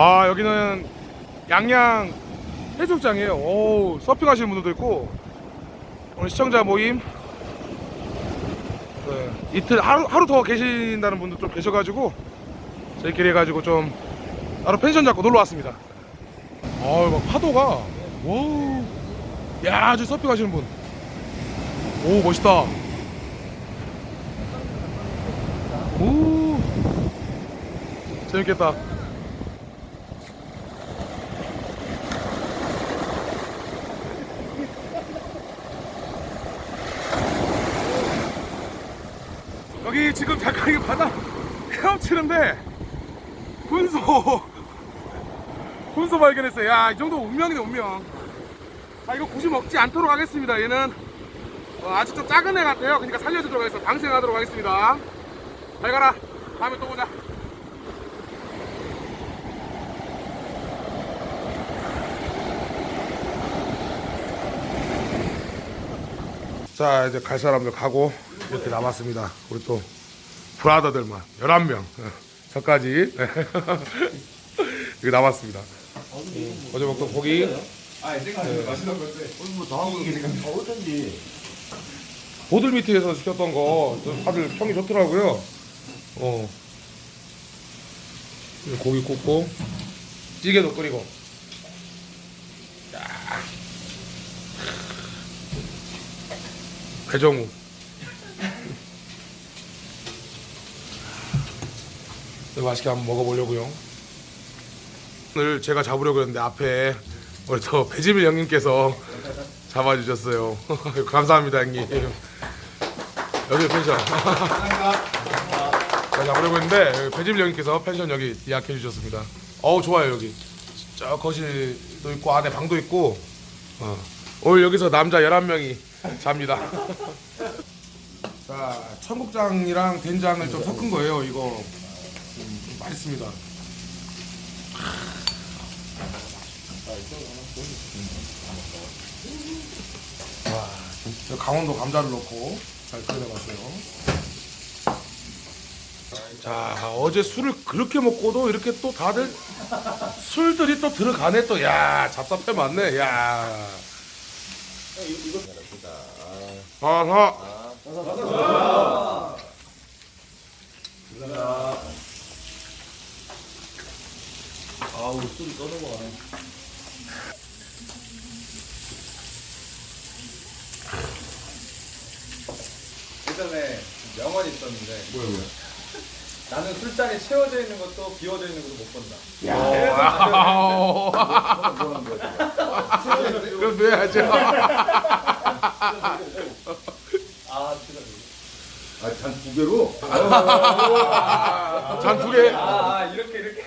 아 여기는 양양 해수욕장이에요. 오 서핑 하시는 분들도 있고 오늘 시청자 모임 네, 이틀 하루 하루 더 계신다는 분도 좀 계셔가지고 저희끼리 해가지고 좀 따로 펜션 잡고 놀러 왔습니다. 아막 파도가 wow 야 아주 서핑 하시는 분. 오 멋있다. 오 재밌겠다. 여기 지금 잠깐 이 바다 헤엄치는데 군소 군소 발견했어요. 야, 이 정도 운명이네 운명. 아 이거 굳이 먹지 않도록 하겠습니다. 얘는 어, 아주 좀 작은 애 같아요. 그러니까 살려주도록 해서 방생하도록 하겠습니다. 잘 가라. 다음에 또 보자. 자 이제 갈 사람들 가고 이렇게 남았습니다. 우리 또 브라더들만 11명 저까지 여기 남았습니다. 음, 어제 먹던 고기 보들 밑에서 시켰던 거 다들 평이 좋더라고요. 어. 고기 굽고 찌개도 끓이고. 야. 배정우. 네, 맛있게 한번 먹어보려고요. 오늘 제가 잡으려고 했는데 앞에 우리 또 배지밀 형님께서 잡아주셨어요. 감사합니다 형님. 여기 펜션. 제가 잡으려고 했는데 배지밀 형님께서 펜션 여기 예약해 주셨습니다. 어우 좋아요 여기. 저 거실도 있고 안에 방도 있고. 어. 오늘 여기서 남자 11명이 잡니다. 자 청국장이랑 된장을 좀 섞은 거예요 이거. 음, 좀 맛있습니다. 저 강원도 감자를 넣고 잘 끓여봤어요. 자 어제 술을 그렇게 먹고도 이렇게 또 다들 술들이 또 들어가네 또 야 잡사패 맞네 야. 아하. 아우 술이 떠넘어가네 예전에 명언이 있었는데 뭐야 뭐야. 나는 술잔이 채워져 있는 것도 비워져 있는 것도 못 본다 그럼 넣어야죠. 아 진짜 아 잔 두 개로 잔 두 개. 아 이렇게 이렇게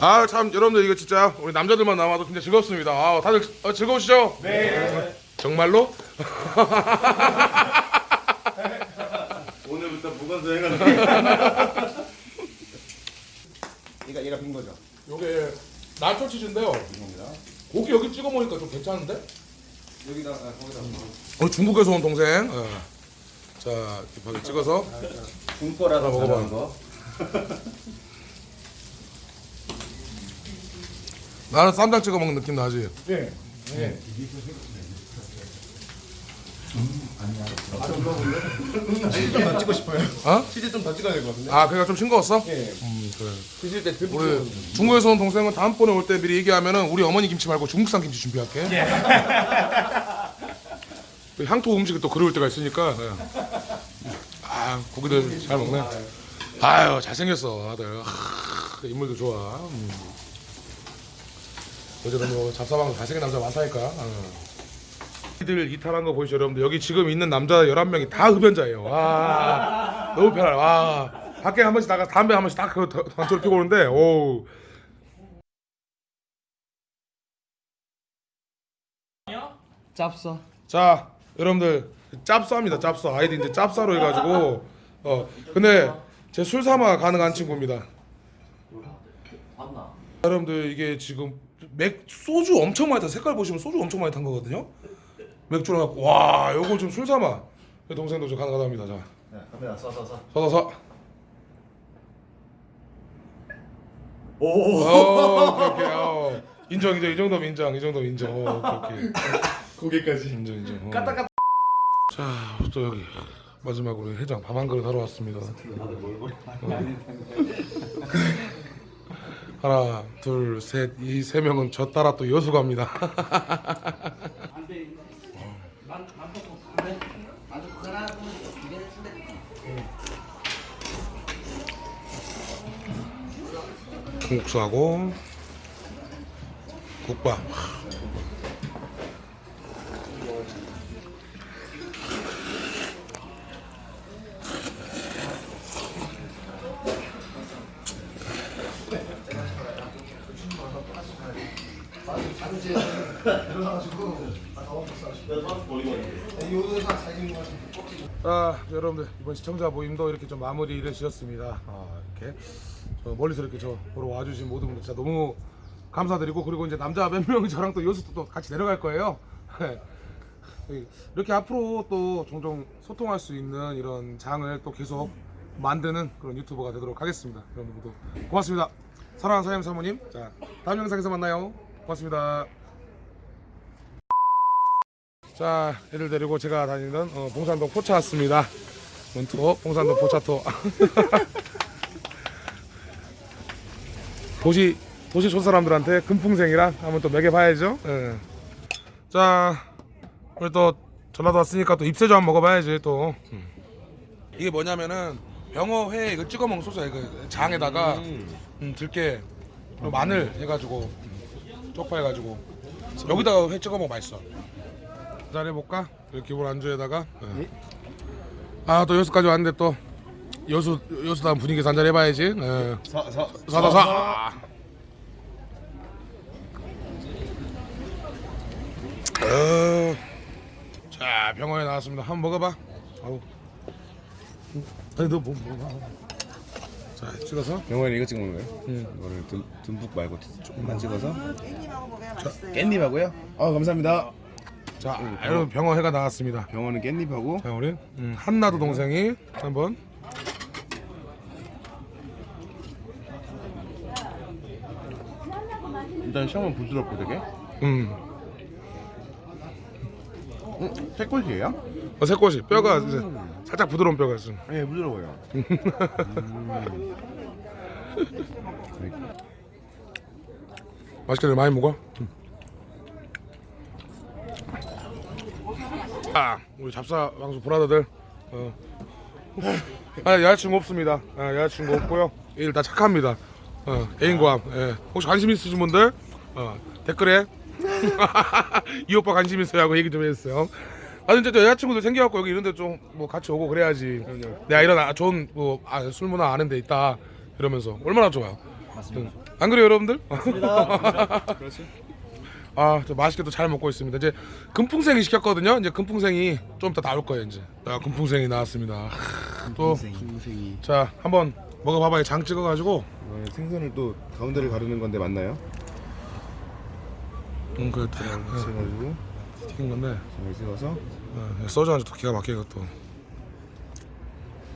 아참 여러분들 이거 진짜 우리 남자들만 남아도 진짜 즐겁습니다. 아 다들 어, 즐거우시죠? 네. 정말로? 오늘부터 무건소 해가지고 얘가 얘가 빈 거죠 요게 나초 치즈인데요. 고기 여기 찍어 먹으니까 좀 괜찮은데? 여기다 아, 거기다 어 중국에서 온 동생. 어. 자 이렇게 찍어서 중거라서 하나 먹어봐. 거 나는 쌈장 찍어 먹는 느낌 나지? 네. 치즈 좀더 찍고 싶어요 어? 치즈 좀더 찍어야 될 것 같은데 아 그러니까 좀 싱거웠어? 네음 그래. 드실 때 듬뿍 우리 중국에서 온 동생은 다음번에 올 때 미리 얘기하면은 우리 어머니 김치 말고 중국산 김치 준비할게. 그 향토 음식이 또 그리울 때가 있으니까. 예. 아 고기들 잘 먹네. 아유 잘생겼어 다들. 하, 인물도 좋아. 음. 어제도 뭐 잡사방 잘생긴 남자 많다니까. 어. 이들 이탈한 거 보이시죠 여러분들 여기 지금 있는 남자 11명이 다 흡연자예요 와 너무 편하네 와 밖에 한 번씩 나가 담배 한 번씩 딱그 단초를 피고 오는데 오우 짭싸 자 여러분들 짭싸입니다 짭싸 아이디 이제 짭싸로 해가지고 어 근데 제 술사마 가능한 친구입니다? 여러분들 이게 지금 맥 소주 엄청 많이 타. 색깔 보시면 소주 엄청 많이 탄 거거든요. 맥주랑 갖고 와 요거 좀 술 삼아. 내 동생도 좀 가능하답니다. 자 네, 갑니다. 서서서. 서서 서. 오. 어, 오케이 오케이. 어. 인정 인정 이 정도면 인정 이 정도면 인정. 어, 오케이 오케이. 고개까지. 인정 인정. 어. 까딱까딱. 자또 여기 마지막으로 회장 밥 한 그릇 하러 왔습니다. 하나 둘셋이 세 명은 저 따라 또 여수 갑니다. 국수하고 국밥. 아 여러분들 이번 시청자 모임도 이렇게 좀 마무리를 지었습니다. 아 이렇게 저 멀리서 이렇게 저 보러 와주신 모든 분들 진짜 너무 감사드리고 그리고 이제 남자 몇 명이 저랑 또 여수도 또 같이 내려갈 거예요. 이렇게 앞으로 또 종종 소통할 수 있는 이런 장을 또 계속 만드는 그런 유튜버가 되도록 하겠습니다. 여러분들도 고맙습니다. 사랑하는 사장님 사모님, 자 다음 영상에서 만나요. 고맙습니다. 자, 애들 데리고 제가 다니는 어, 봉산동 포차 왔습니다. 원투어 봉산동 포차 투어. 도시 도시 촌 사람들한테 금풍생이랑 한번 또 먹여봐야죠. 예. 자, 우리 또 전라도 왔으니까 또 입새주 한번 먹어봐야지 또. 음. 이게 뭐냐면은 병어회 이거 찍어 먹는 소스야 이거 장에다가 음, 들깨 그리고 마늘 해가지고 음, 쪽파 해가지고 여기다가 회 찍어 먹으면 맛있어. 한잔 해볼까? 이렇게 기본 안주에다가 아또 여수까지 왔는데 또 여수 여수다운 분위기에서 한잔 해봐야지 예. 사, 사, 사사사 어. 자 병원에 나왔습니다 한번 먹어봐 아우 아니 너뭐 뭐, 자 찍어서 영화는 이거 찍는 거예요? 응. 이거를 듬, 듬뿍 말고 조금만 찍어서. 깻잎하고 먹어야 맛있어요. 깻잎하고요? 아 감사합니다. 자 여러분 병원회가 나왔습니다. 병원은 깻잎하고. 자 우리 음, 한나도 동생이 한번. 일단 시험은 부드럽고 되게. 음. 음, 새꼬시예요? 어, 새꼬시. 뼈가 이제 살짝 부드러운 뼈가 있어 네 부드러워요. 맛있게 많이 먹어. 아, 우리 잡사 왕수 브라더들. 어. 아, 여자친구 없습니다. 아, 여자친구 없고요. 일 다 착합니다. 어, 애인과 예. 혹시 관심 있으신 분들 어, 댓글에 이 오빠 관심 있어요 하고 얘기 좀 해주세요. 아 진짜 또 여자친구들 생겨갖고 여기 이런데 좀 뭐 같이 오고 그래야지. 내가 이런 아, 좋은 뭐 아, 술 문화 아는 데 있다 이러면서 얼마나 좋아요. 맞습니다. 안 그래요 여러분들? 그렇지. 아, 저 맛있게 또잘 먹고 있습니다. 이제 금풍생이 시켰거든요. 이제 금풍생이 좀 이따 나올 거예요. 이제 아, 금풍생이 나왔습니다. 또, 생생이. 자 한번 먹어 봐봐요. 장 찍어 가지고. 어, 생선을 또 가운데를 가르는 건데 맞나요? 음, 그 그래가지고 튀긴 건데 잘 찍어서 어, 소주 한잔또 기가 막히게 또.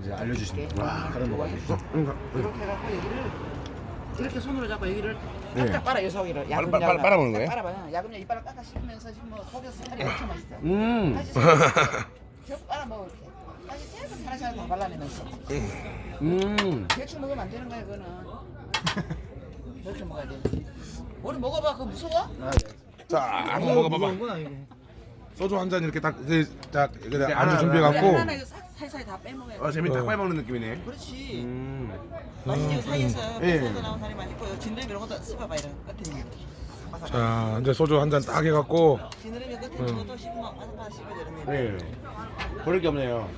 이제 알려 주시는 와 다른 거 알려 주죠. 이렇게 해갖고 여기를 이렇게 손으로 잡고 여기를 네. 깍깍 빨아 여기를 빨- 빨- 빨- 빨아먹는 거예요? 빨아봐요. 야금야 이빨을 깍깍 씹으면서 씹으면 속에서 살이 엄청 맛있어. 음. 다시 계속 빨아 먹어 이렇게. 다시 계속 하나씩 다 발라내면서. 음. 대충 먹으면 안 되는 거야 그거는. 이렇게 먹어야 돼. 우리 먹어봐 그거 무서워? 자 한번 먹어봐봐. 소주 한 잔 이렇게 딱, 이제 딱 이렇게 안주 준비해갖고. 사이사이 다 빼먹어야 돼. 아 재밌다. 어. 빨 먹는 느낌이네. 그렇지. 음. 맛있지 이거 사이에서 예. 뼈에서 나온 살이 맛있고 진드레미 이런 것도 씹어봐 이런 끝에 자 이제 소주 한 잔 딱 해갖고. 진드레미 끝에 있는 것도 씹으면 바삭바삭 씹어야 되는데 네. 버릴 게 없네요.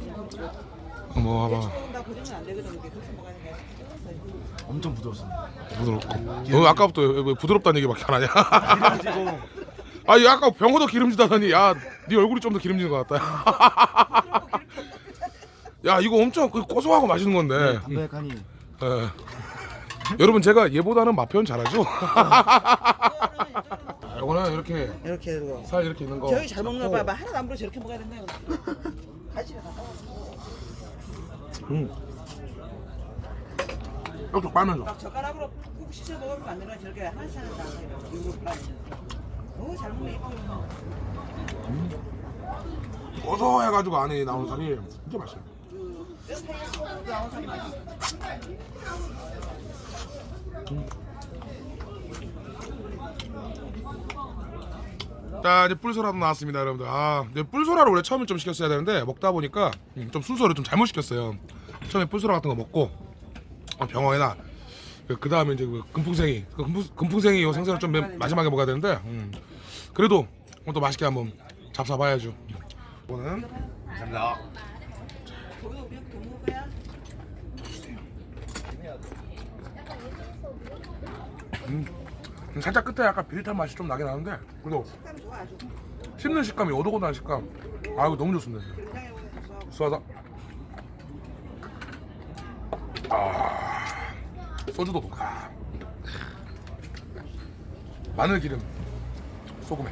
한번 먹어봐. 조금 다 그리면 안 되거든 이게 그렇게 먹어야 되는 게 엄청 부드럽습니다. 부드럽고. 너 아까부터 왜, 왜 부드럽다는 얘기밖에 안 하냐? 아니 아까 병어도 기름지다더니 야네 얼굴이 좀 더 기름진 것 같다. 야 이거 엄청 그 고소하고 맛있는 건데. 담백하니. 예. 여러분 제가 얘보다는 맛 표현 잘하죠? 좀 이거는 이렇게 이렇게 해서. 살 이렇게 있는 거. 저기 잘 먹는 거 잡고, 봐봐. 하나도 안 부러 저렇게 먹어야 된다. 갈치를 다 싸워. 음. 이렇게 빨면서. 막 젓가락으로 꾹 씻어 먹으면 안 되나 저렇게 하나씩 하나씩 다 이거 빨면서. 너무 잘 먹네 이거. 고소해가지고 안에 나오는 살이 진짜 맛있어요. 자 이제 뿔소라도 나왔습니다 여러분들. 아 근데 뿔소라를 원래 처음에 좀 시켰어야 되는데 먹다 보니까 음, 좀 순서를 좀 잘못 시켰어요. 처음에 뿔소라 같은 거 먹고 어, 병어에다 그 다음에 이제 그 금풍생이 그 금풍, 요 생선을 좀 맨 마지막에 먹어야 되는데 음, 그래도 오늘 또 맛있게 한번 잡숴봐야죠. 이거는 감사합니다. 거기서 우리 더 먹을 거야? 음, 살짝 끝에 약간 비릿한 맛이 좀 나긴 하는데 그래도. 씹는 식감이 오독오독한 식감 아 이거 너무 좋습니다. 수하다 아 소주도 아. 마늘 기름 소금에